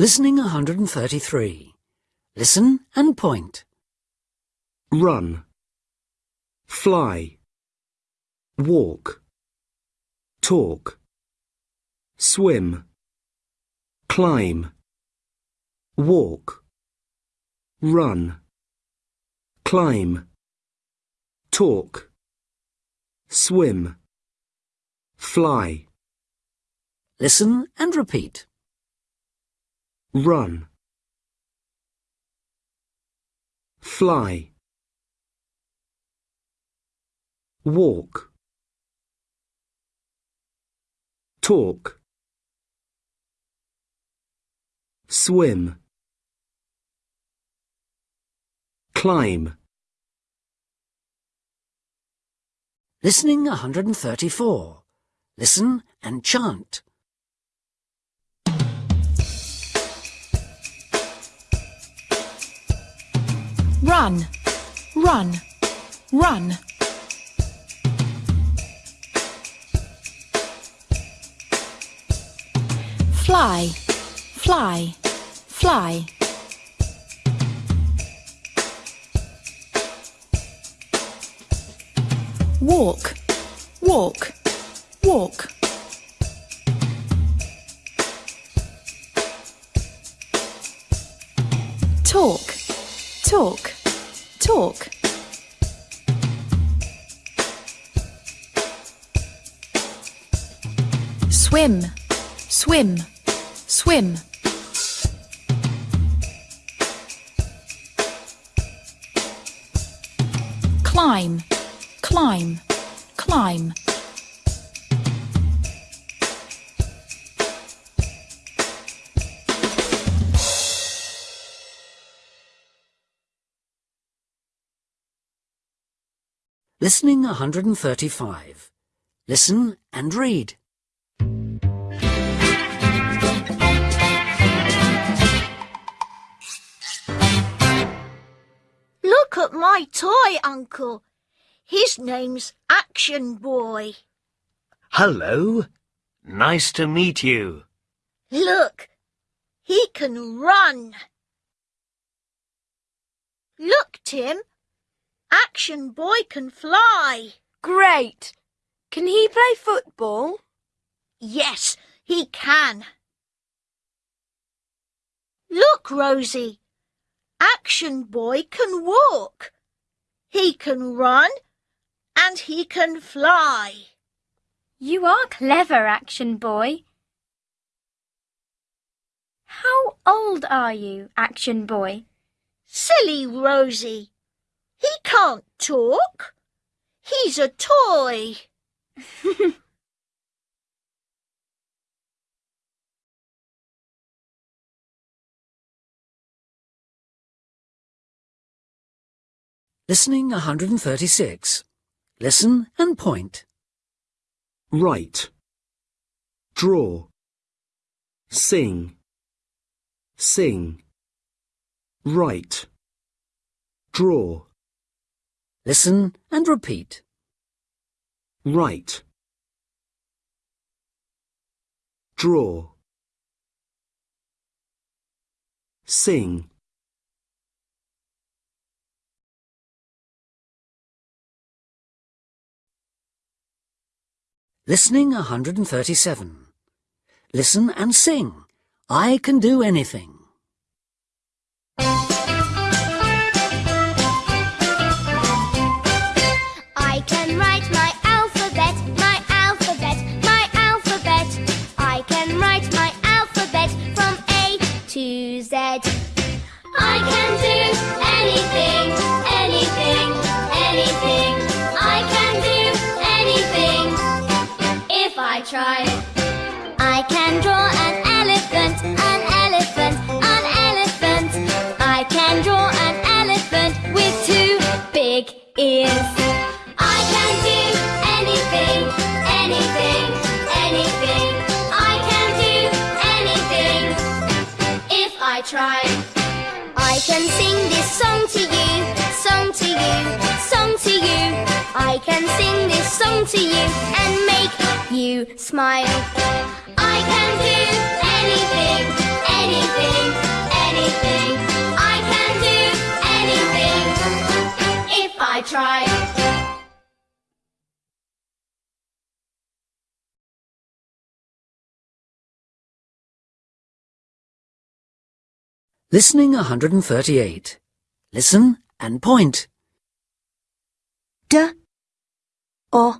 Listening 133. Listen and point. run, fly, walk, talk, swim, climb, walk, run, climb, talk, swim, fly, Listen and repeat. Run, fly, walk, talk, swim, climb, Listening 134. Listen and chant. Run, run, run. Fly, fly, fly. Walk, walk, walk. Talk, talk, talk. Swim, swim, swim. Climb, climb, climb. Listening 135. Listen and read. Look at my toy, Uncle. His name's Action Boy. Hello. Nice to meet you. Look, he can run. Look, Tim. Action Boy can fly. Great. Can he play football? Yes, he can. Look, Rosie. Action Boy can walk. He can run and he can fly. You are clever, Action Boy. How old are you, Action Boy? Silly Rosie. He can't talk. He's a toy. Listening 136. Listen and point. write, draw, sing, sing, write, draw, Listen and repeat. write, draw, sing, Listening 137. Listen and sing. I can do anything. try. I can sing this song to you, song to you, song to you. I can sing this song to you and make you smile. I can do anything, anything, anything. I can do anything if I try. Listening 138. Listen and point. D O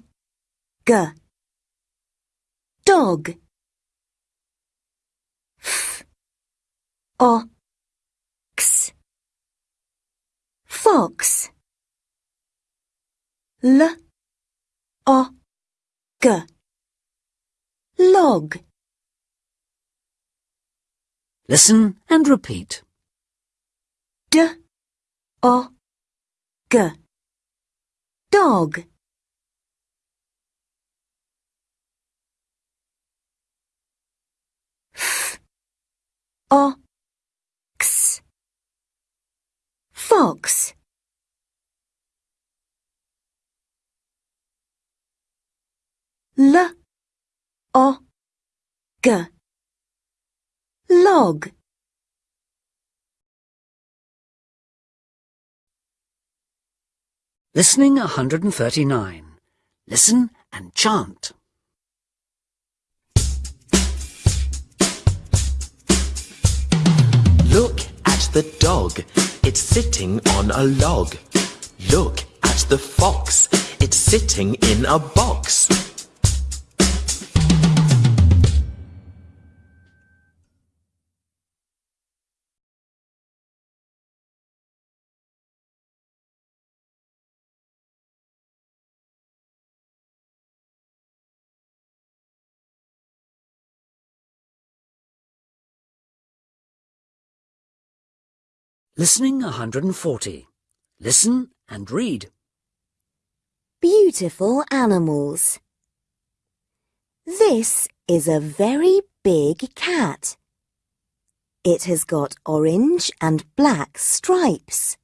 G. Dog. F O X. Fox. L O G. Log Listen and repeat. D O. G. Dog. F. O. X. Fox. L. O. G Log Listening 139. Listen and chant. Look at the dog, it's sitting on a log. Look at the fox, it's sitting in a box. Listening 140. Listen and read. Beautiful animals. This is a very big cat. It has got orange and black stripes.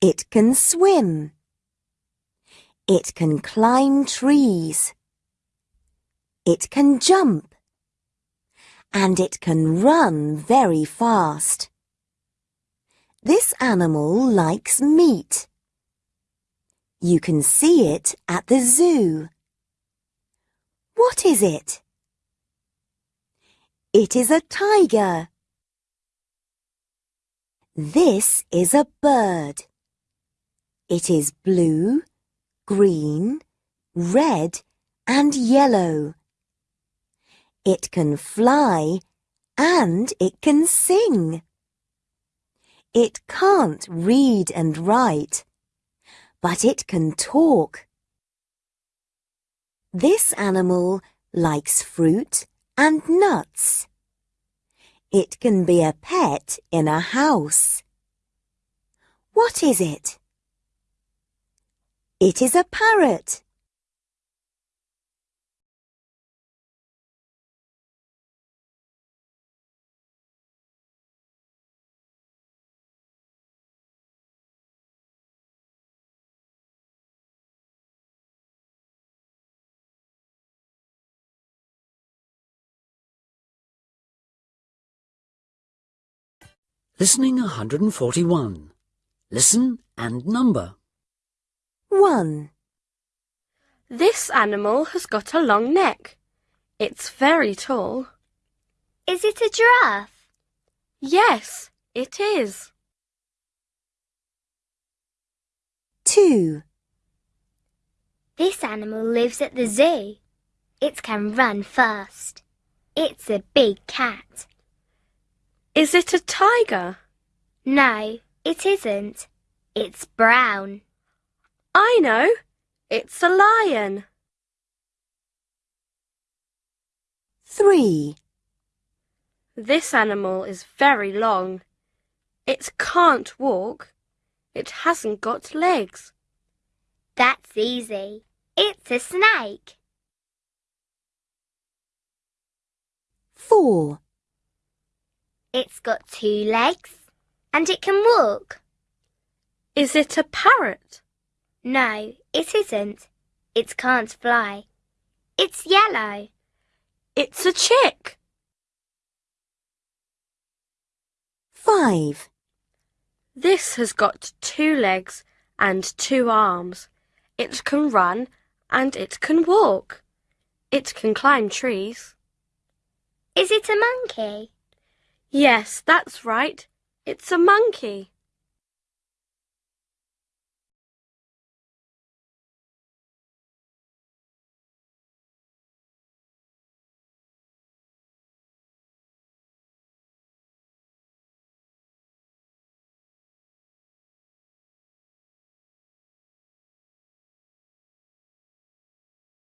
It can swim. It can climb trees. It can jump. And it can run very fast. This animal likes meat. You can see it at the zoo. What is it? It is a tiger. This is a bird. It is blue, green, red and yellow. It can fly and it can sing. It can't read and write, but it can talk. This animal likes fruit and nuts. It can be a pet in a house. What is it? It is a parrot. Listening 141. Listen and number. 1. This animal has got a long neck. It's very tall. Is it a giraffe? Yes, it is. 2. This animal lives at the zoo. It can run fast. It's a big cat. Is it a tiger? No, it isn't. It's brown. I know. It's a lion. 3. This animal is very long. It can't walk. It hasn't got legs. That's easy. It's a snake. 4. It's got two legs and it can walk. Is it a parrot? No, it isn't. It can't fly. It's yellow. It's a chick. 5. This has got two legs and two arms. It can run and it can walk. It can climb trees. Is it a monkey? Yes, that's right. It's a monkey.